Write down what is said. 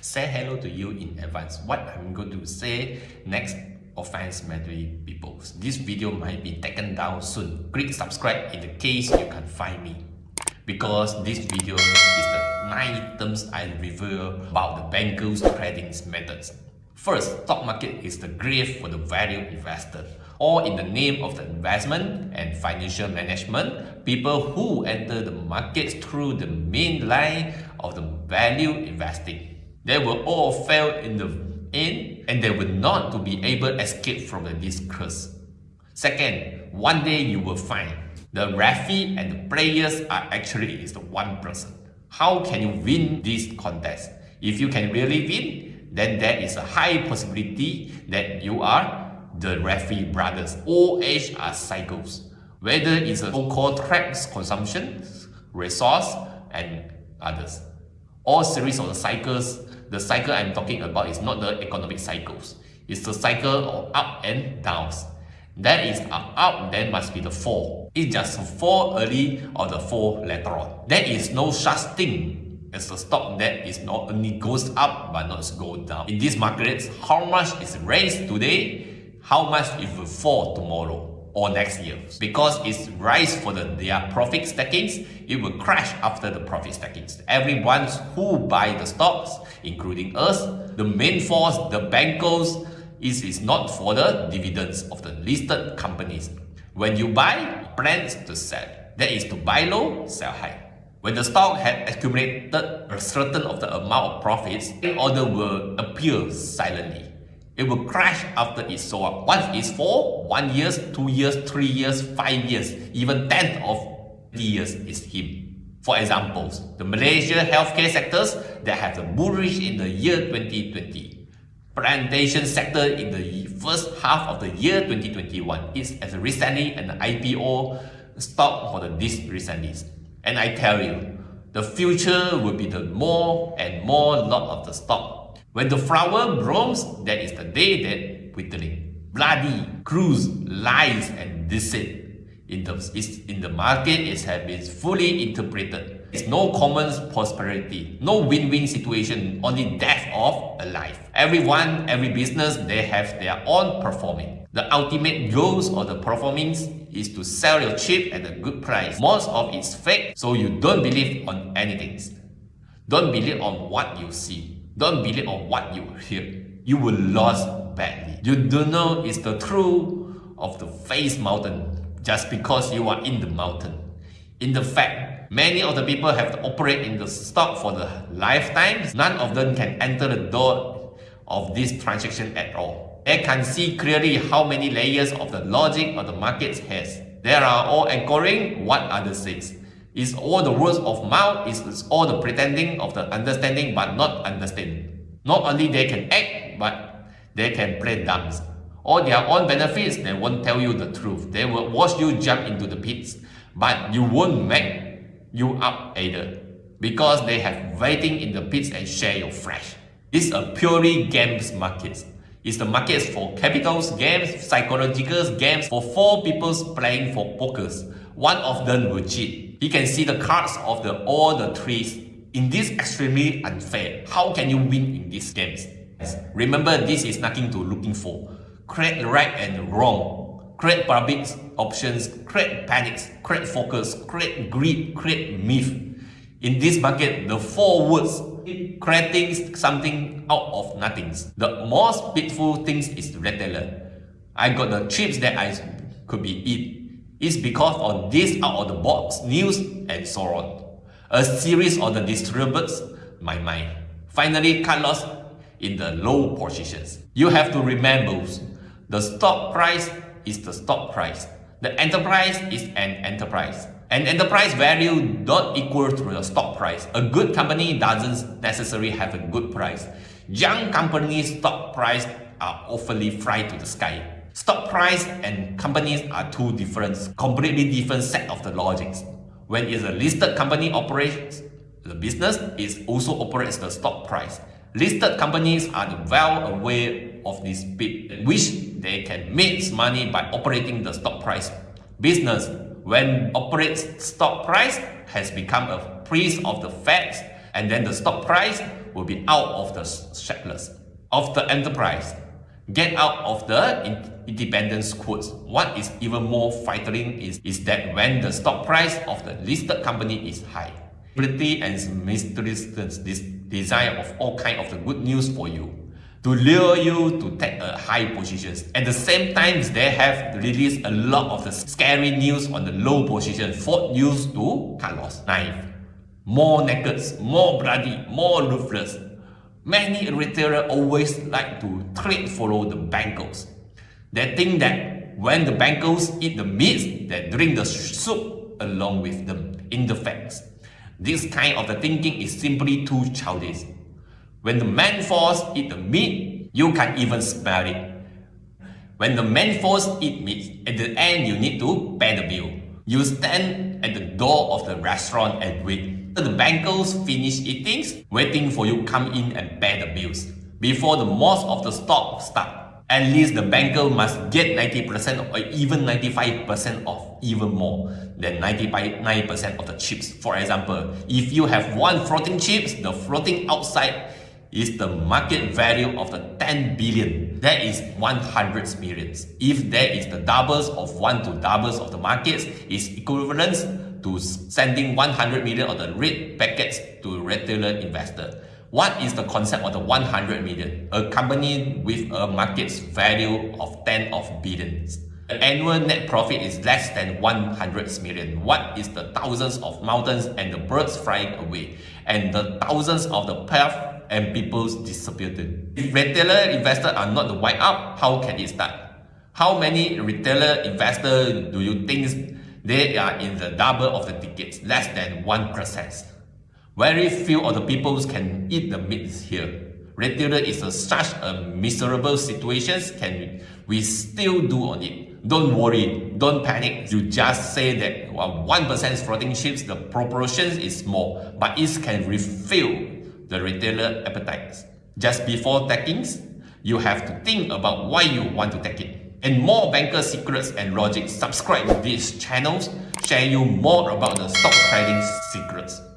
say hello to you in advance. What I'm going to say next offense maybe people. This video might be taken down soon. Click subscribe in the case you can find me. Because this video is the 9 terms I review about the bankers trading methods. First, stock market is the grave for the value investor. Or in the name of the investment and financial management, people who enter the markets through the main line of the value investing. They will all fail in the end and they will not to be able to escape from this curse. Second, one day you will find the referee and the players are actually is the one person. How can you win this contest? If you can really win, then there is a high possibility that you are the referee brothers. All age are cycles. Whether it's a so-called traps consumption, resource, and others. All series of the cycles, the cycle I'm talking about is not the economic cycles. It's the cycle of up and downs. That is up, then must be the fall. It's just fall early or the fall later on. There is no such thing as a stock that is not only goes up but not go down. In these markets, how much is raised today, how much it will fall tomorrow or next year. Because it's rise for the, their profit stackings, it will crash after the profit stackings. Everyone who buy the stocks, including us, the main force, the bankers, is, is not for the dividends of the listed companies. When you buy, plans to sell. That is to buy low, sell high. When the stock had accumulated a certain of the amount of profits, an order will appear silently. It will crash after it up. Once it's four, one years, two years, three years, five years, even 10 of years is him. For examples, the Malaysia healthcare sectors that have the bullish in the year 2020 plantation sector in the first half of the year 2021 is as recently an IPO stock for the this recently. And I tell you, the future will be the more and more lot of the stock. When the flower blooms, that is the day that withering. Bloody, cruise, lies, and deceit in the, in the market it has been fully interpreted it's no common prosperity, no win-win situation, only death of a life. Everyone, every business, they have their own performing. The ultimate goals of the performance is to sell your chip at a good price. Most of it's fake, so you don't believe on anything. Don't believe on what you see. Don't believe on what you hear. You will lose badly. You don't know it's the truth of the face mountain just because you are in the mountain. In the fact, Many of the people have to operate in the stock for the lifetimes. None of them can enter the door of this transaction at all. They can see clearly how many layers of the logic of the market has. There are all anchoring what are the says. It's all the words of mouth, it's all the pretending of the understanding but not understanding. Not only they can act, but they can play dumb. All their own benefits, they won't tell you the truth. They will watch you jump into the pits, but you won't make you up either because they have waiting in the pits and share your flesh. It's a purely games market. It's the market for capitals, games, psychological games for four people playing for pokers. One of them will cheat. He can see the cards of the all the trees. In this extremely unfair, how can you win in these games? Remember, this is nothing to looking for. Create right and wrong create public options, create panics, create focus, create greed, create myth. In this bucket, the four words creating something out of nothing. The most beautiful things is retailer. I got the chips that I could be eat. It's because of this out of the box news and so on. A series of the distributes my mind. Finally cut loss in the low positions. You have to remember the stock price is the stock price. The enterprise is an enterprise. An enterprise value not equal to the stock price. A good company doesn't necessarily have a good price. Young companies' stock price are awfully fly to the sky. Stock price and companies are two different, completely different set of the logics. When it's a listed company operates the business, it also operates the stock price. Listed companies are well aware of this bit, which they can make money by operating the stock price. Business, when operates stock price, has become a priest of the facts, and then the stock price will be out of the shackles of the enterprise. Get out of the independence quotes. What is even more frightening is, is that when the stock price of the listed company is high, pretty and mysterious this desire of all kind of the good news for you to lure you to take a high positions. At the same time, they have released a lot of the scary news on the low position for use to cut loss. Knife. More naked, more bloody, more ruthless. Many retailers always like to trade follow the bankers. They think that when the bankers eat the meat, they drink the soup along with them. In the facts, this kind of the thinking is simply too childish. When the man force eat the meat, you can even smell it. When the man force eat meat, at the end you need to pay the bill. You stand at the door of the restaurant and wait. The bankers finish eating, waiting for you come in and pay the bills. Before the most of the stock start, at least the banker must get 90% or even 95% of even more than 95% of the chips. For example, if you have one floating chips, the floating outside is the market value of the 10 billion. That is 100 millions. If that is the doubles of one to doubles of the markets, is equivalent to sending 100 million of the red packets to retailer investor. What is the concept of the 100 million? A company with a market value of 10 of billions. The annual net profit is less than 100 million. What is the thousands of mountains and the birds flying away? And the thousands of the path and people disappeared. If retailer investors are not the wipe up, how can it start? How many retailer investors do you think they are in the double of the tickets, less than 1%? Very few of the people can eat the meat here. Retailer is a, such a miserable situation, can we still do on it? Don't worry, don't panic. You just say that well, 1% floating chips, the proportion is small, but it can refill the retailer appetites. Just before taking, you have to think about why you want to take it. And more banker secrets and logic, subscribe to these channels, share you more about the stock trading secrets.